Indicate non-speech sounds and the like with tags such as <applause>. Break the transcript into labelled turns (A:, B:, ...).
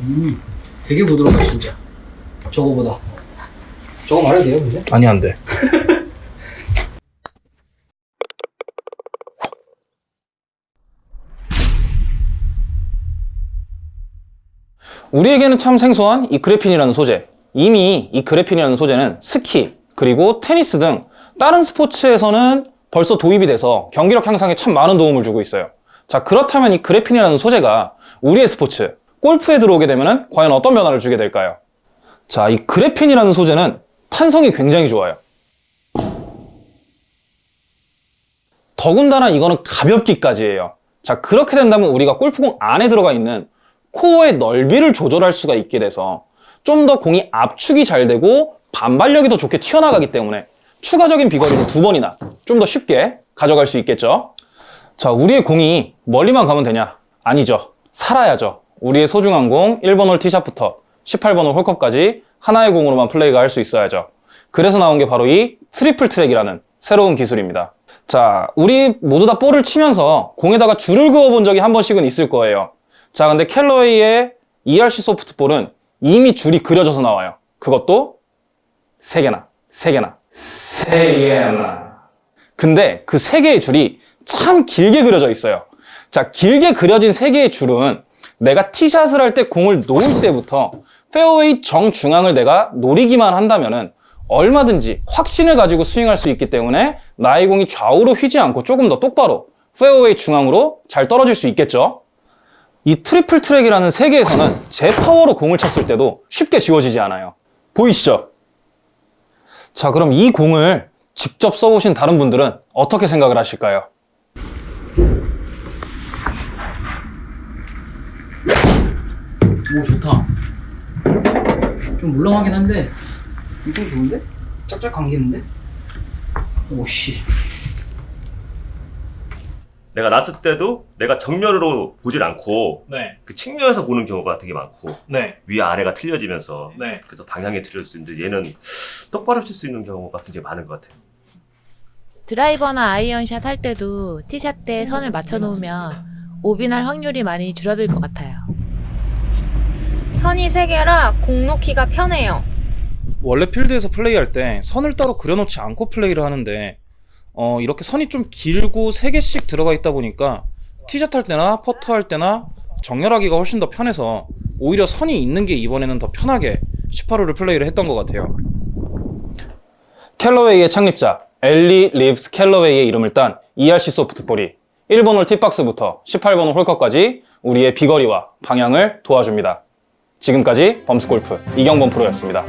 A: 음, 되게 부드럽다 진짜. 저거보다. 저거 말해도 돼요, 근데?
B: 아니 안 돼. <laughs> 우리에게는 참 생소한 이 그래핀이라는 소재. 이미 이 그래핀이라는 소재는 스키, 그리고 테니스 등 다른 스포츠에서는 벌써 도입이 돼서 경기력 향상에 참 많은 도움을 주고 있어요. 자, 그렇다면 이 그래핀이라는 소재가 우리의 스포츠, 골프에 들어오게 되면 과연 어떤 변화를 주게 될까요? 자, 이 그래핀이라는 소재는 탄성이 굉장히 좋아요. 더군다나 이거는 가볍기까지예요. 자, 그렇게 된다면 우리가 골프공 안에 들어가 있는 코어의 넓이를 조절할 수가 있게 돼서 좀 더 공이 압축이 잘 되고 반발력이 더 좋게 튀어나가기 때문에 추가적인 비거리를 두 번이나 좀 더 쉽게 가져갈 수 있겠죠. 자, 우리의 공이 멀리만 가면 되냐? 아니죠. 살아야죠. 우리의 소중한 공 1번 홀 티샷부터 18번 홀 홀컵까지 하나의 공으로만 플레이가 할 수 있어야죠. 그래서 나온 게 바로 이 트리플 트랙이라는 새로운 기술입니다. 자, 우리 모두 다 볼을 치면서 공에다가 줄을 그어 본 적이 한 번씩은 있을 거예요. 자, 근데 캘러웨이의 ERC 소프트볼은 이미 줄이 그려져서 나와요. 그것도 세개나세개나세개나 근데 그세 개의 줄이 참 길게 그려져 있어요. 자, 길게 그려진 세 개의 줄은 내가 티샷을 할 때 공을 놓을 때부터 페어웨이 정중앙을 내가 노리기만 한다면 은 얼마든지 확신을 가지고 스윙할 수 있기 때문에 나의 공이 좌우로 휘지 않고 조금 더 똑바로 페어웨이 중앙으로 잘 떨어질 수 있겠죠. 이 트리플 트랙이라는 세 개의 선은 제 파워로 공을 쳤을 때도 쉽게 지워지지 않아요. 보이시죠? 자, 그럼 이 공을 직접 써보신 다른 분들은 어떻게 생각을 하실까요?
A: 오, 좋다. 좀 물렁하긴 한데, 엄청 좋은데? 짝짝 감기는데? 오씨.
C: 내가 났을 때도 내가 정면으로 보질 않고
B: 네,
C: 그 측면에서 보는 경우가 되게 많고
B: 네,
C: 위아래가 틀려지면서
B: 네.
C: 그래서 방향이 틀려질 수 있는데 얘는 똑바로 칠수 있는 경우가 굉장히 많은 것 같아요.
D: 드라이버나 아이언샷 할 때도 티샷 때 선을 맞춰 놓으면 OB날 확률이 많이 줄어들 것 같아요.
E: 선이 세개라 공 놓기가 편해요.
B: 원래 필드에서 플레이할 때 선을 따로 그려놓지 않고 플레이를 하는데 어, 이렇게 선이 좀 길고 3개씩 들어가 있다 보니까 티샷 할 때나 퍼터 할 때나 정렬하기가 훨씬 더 편해서 오히려 선이 있는 게 이번에는 더 편하게 18홀을 플레이를 했던 것 같아요. 캘러웨이의 창립자 일리 리브스 캘러웨이의 이름을 딴 ERC 소프트볼이 1번 홀 tee box부터 18번 홀 홀컵까지 우리의 비거리와 방향을 도와줍니다. 지금까지 범스골프 이경범 프로였습니다.